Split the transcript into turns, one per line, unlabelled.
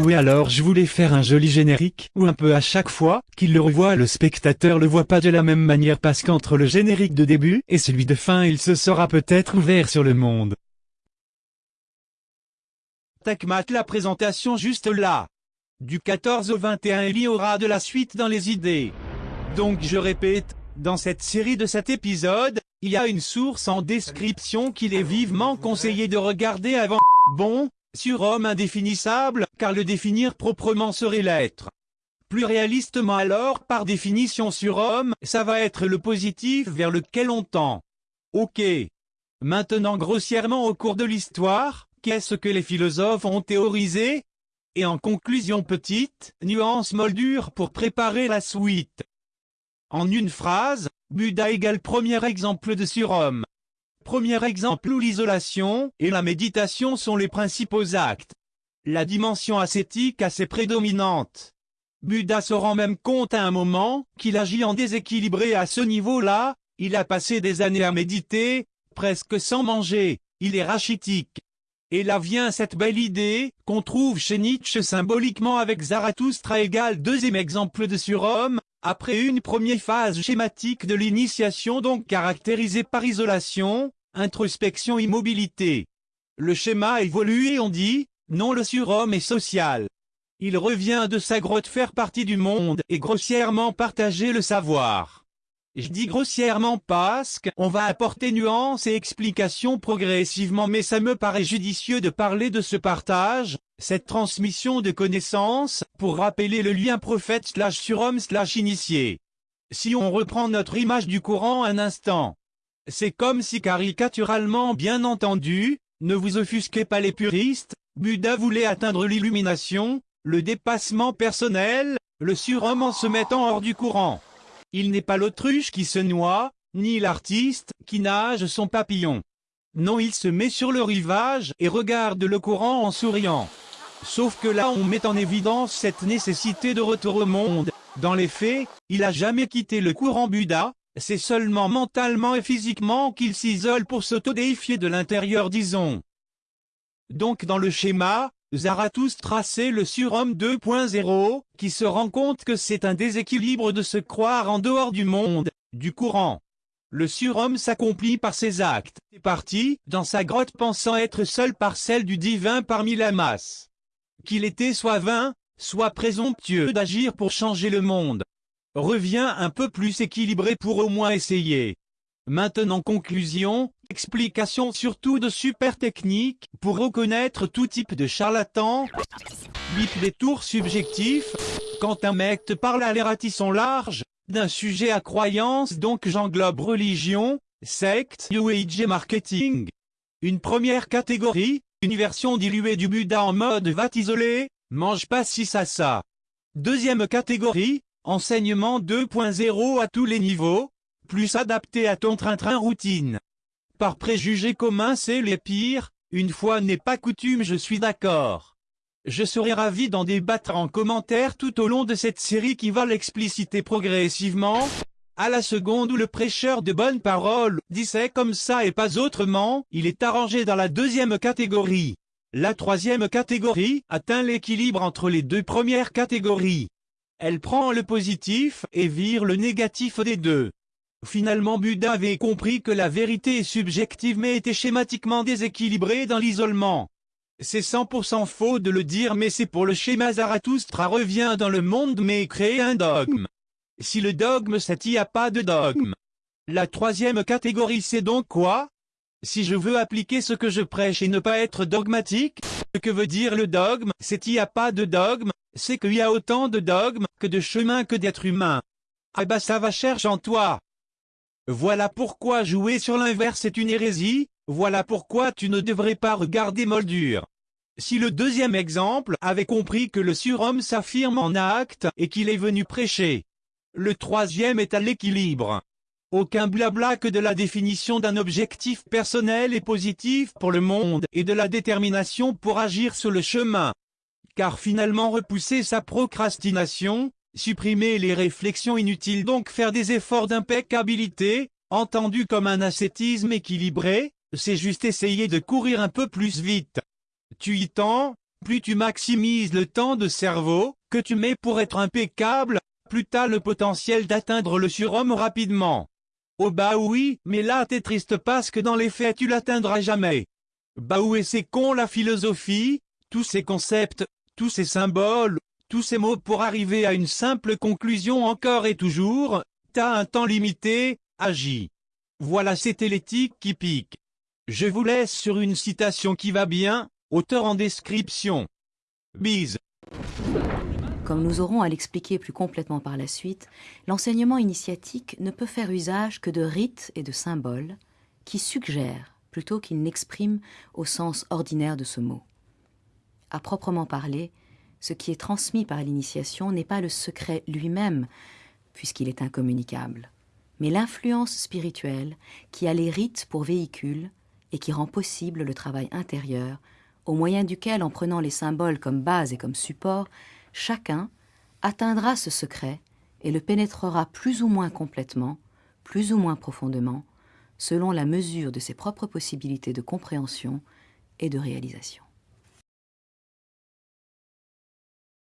Oui alors je voulais faire un joli générique, ou un peu à chaque fois, qu'il le revoit le spectateur le voit pas de la même manière parce qu'entre le générique de début et celui de fin il se sera peut-être ouvert sur le monde.
Takmat la présentation juste là. Du 14 au 21 il y aura de la suite dans les idées. Donc je répète, dans cette série de cet épisode, il y a une source en description qu'il est vivement conseillé de regarder avant. Bon, surhomme indéfinissable, car le définir proprement serait l'être. Plus réalistement alors, par définition surhomme, ça va être le positif vers lequel on tend. Ok. Maintenant grossièrement au cours de l'histoire, qu'est-ce que les philosophes ont théorisé? Et en conclusion petite, nuance moldure pour préparer la suite. En une phrase, Bouddha égale premier exemple de surhomme. Premier exemple où l'isolation et la méditation sont les principaux actes. La dimension ascétique assez prédominante. Bouddha se rend même compte à un moment qu'il agit en déséquilibré à ce niveau-là, il a passé des années à méditer, presque sans manger, il est rachitique. Et là vient cette belle idée, qu'on trouve chez Nietzsche symboliquement avec Zarathustra égale deuxième exemple de surhomme, après une première phase schématique de l'initiation donc caractérisée par isolation, introspection immobilité. Le schéma évolue et on dit, non le surhomme est social. Il revient de sa grotte faire partie du monde et grossièrement partager le savoir. Je dis grossièrement parce qu'on va apporter nuances et explications progressivement mais ça me paraît judicieux de parler de ce partage, cette transmission de connaissances, pour rappeler le lien prophète slash surhomme slash initié. Si on reprend notre image du courant un instant, c'est comme si caricaturalement bien entendu, ne vous offusquez pas les puristes, Bouddha voulait atteindre l'illumination, le dépassement personnel, le surhomme en se mettant hors du courant. Il n'est pas l'autruche qui se noie, ni l'artiste qui nage son papillon. Non il se met sur le rivage et regarde le courant en souriant. Sauf que là on met en évidence cette nécessité de retour au monde. Dans les faits, il a jamais quitté le courant Bouddha, c'est seulement mentalement et physiquement qu'il s'isole pour s'autodéifier de l'intérieur disons. Donc dans le schéma, Zarathustra tracé le surhomme 2.0, qui se rend compte que c'est un déséquilibre de se croire en dehors du monde, du courant. Le surhomme s'accomplit par ses actes, est parti, dans sa grotte pensant être seul par celle du divin parmi la masse qu'il était soit vain, soit présomptueux d'agir pour changer le monde. Revient un peu plus équilibré pour au moins essayer. Maintenant conclusion, explication surtout de super techniques pour reconnaître tout type de charlatan. 8 des tours subjectifs. Quand un mec te parle à l'ératisson large, d'un sujet à croyance donc j'englobe religion, secte, Age marketing. Une première catégorie, une version diluée du Bouddha en mode va t'isoler, mange pas si ça ça. Deuxième catégorie, enseignement 2.0 à tous les niveaux, plus adapté à ton train-train routine. Par préjugé commun c'est les pires, une fois n'est pas coutume je suis d'accord. Je serai ravi d'en débattre en commentaire tout au long de cette série qui va l'expliciter progressivement, à la seconde où le prêcheur de bonne parole dit c'est comme ça et pas autrement, il est arrangé dans la deuxième catégorie. La troisième catégorie atteint l'équilibre entre les deux premières catégories. Elle prend le positif et vire le négatif des deux. Finalement Bouddha avait compris que la vérité est subjective mais était schématiquement déséquilibrée dans l'isolement. C'est 100% faux de le dire mais c'est pour le schéma Zarathustra revient dans le monde mais crée un dogme. Si le dogme c'est y a pas de dogme. La troisième catégorie c'est donc quoi? Si je veux appliquer ce que je prêche et ne pas être dogmatique, ce que veut dire le dogme, c'est y a pas de dogme, c'est qu'il y a autant de dogmes que de chemins que d'êtres humains. Ah bah ça va cherche en toi. Voilà pourquoi jouer sur l'inverse est une hérésie, voilà pourquoi tu ne devrais pas regarder Moldure. Si le deuxième exemple avait compris que le surhomme s'affirme en acte et qu'il est venu prêcher, le troisième est à l'équilibre. Aucun blabla que de la définition d'un objectif personnel et positif pour le monde et de la détermination pour agir sur le chemin. Car finalement repousser sa procrastination, supprimer les réflexions inutiles donc faire des efforts d'impeccabilité, entendu comme un ascétisme équilibré, c'est juste essayer de courir un peu plus vite. Tu y tends, plus tu maximises le temps de cerveau que tu mets pour être impeccable, plus t'as le potentiel d'atteindre le surhomme rapidement. Oh bah oui, mais là t'es triste parce que dans les faits tu l'atteindras jamais. Bah oui c'est con la philosophie, tous ces concepts, tous ces symboles, tous ces mots pour arriver à une simple conclusion encore et toujours, t'as un temps limité, agis. Voilà c'était l'éthique qui pique. Je vous laisse sur une citation qui va bien, auteur en description. Bise.
Comme nous aurons à l'expliquer plus complètement par la suite, l'enseignement initiatique ne peut faire usage que de rites et de symboles qui suggèrent plutôt qu'ils n'expriment au sens ordinaire de ce mot. À proprement parler, ce qui est transmis par l'initiation n'est pas le secret lui-même, puisqu'il est incommunicable, mais l'influence spirituelle qui a les rites pour véhicule et qui rend possible le travail intérieur, au moyen duquel, en prenant les symboles comme base et comme support, chacun atteindra ce secret et le pénétrera plus ou moins complètement, plus ou moins profondément, selon la mesure de ses propres possibilités de compréhension et de réalisation.